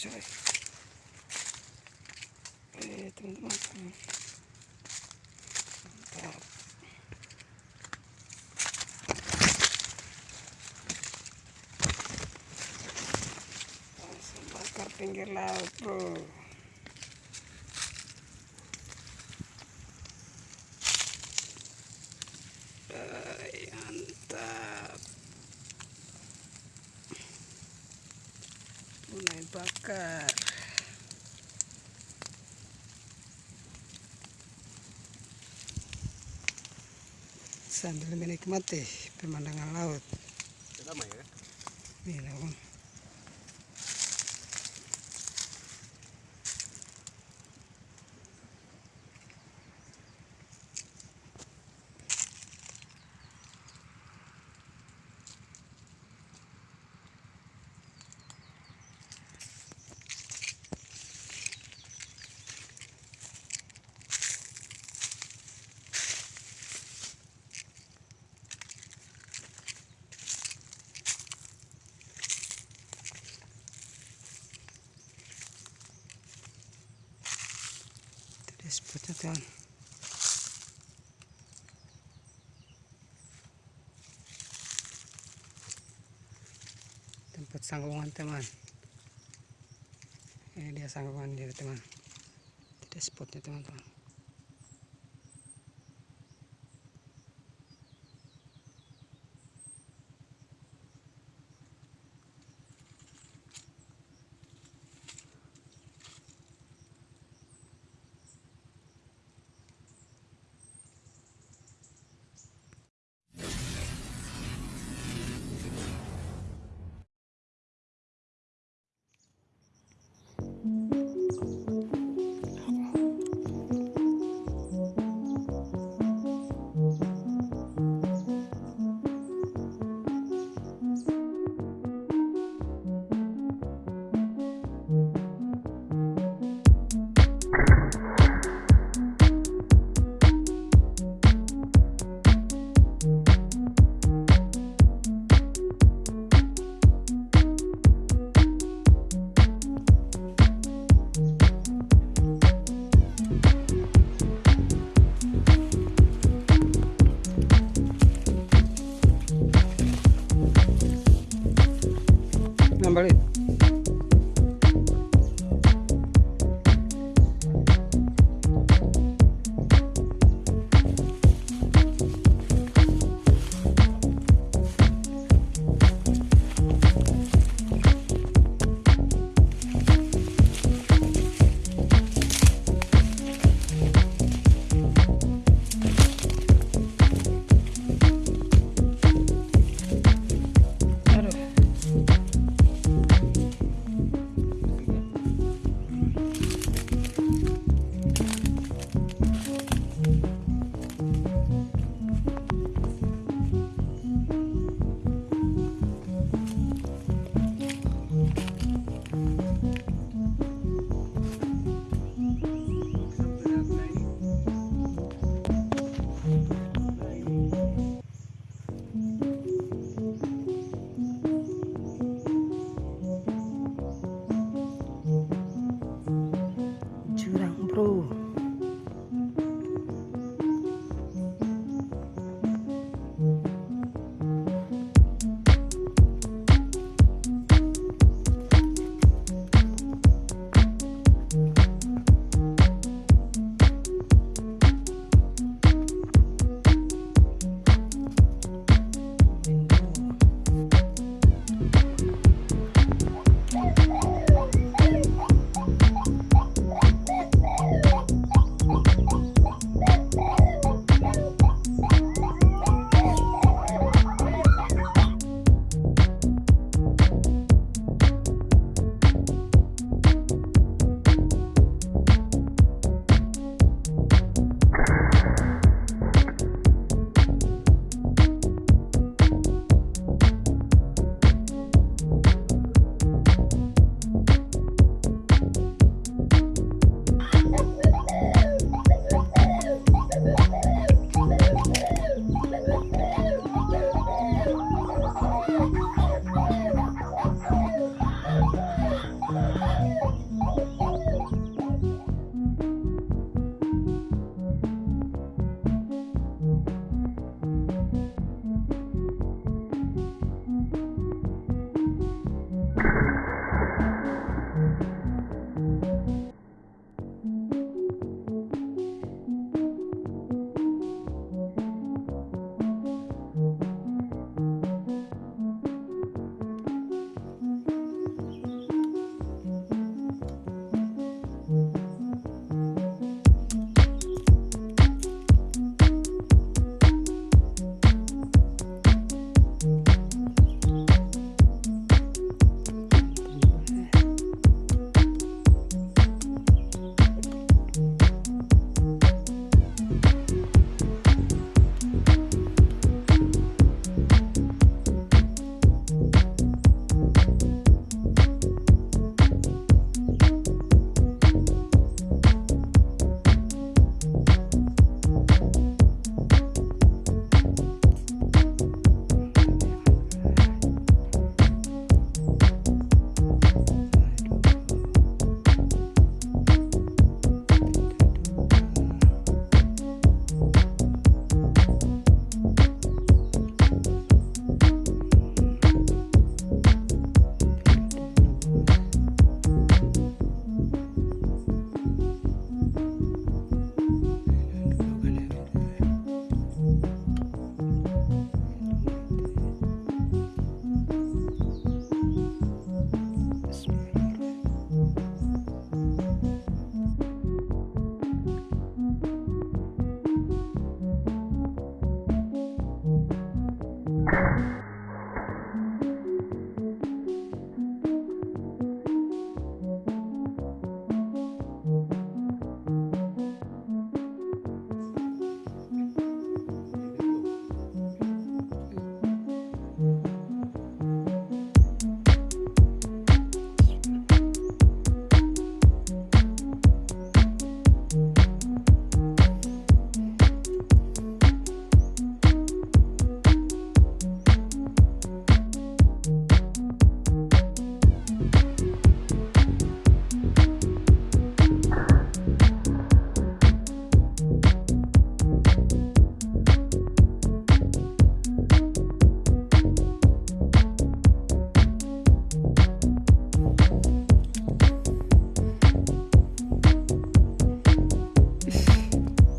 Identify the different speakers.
Speaker 1: coy eh teman-teman mantap langsung bakar pinggir laut bro Ay, mantap mulai bakar sambil menikmati pemandangan laut.
Speaker 2: Ya?
Speaker 1: ini spotnya teman tempat sanggungan teman. Ini dia sanggungan dia teman. Tidak spotnya teman-teman sambalit. Música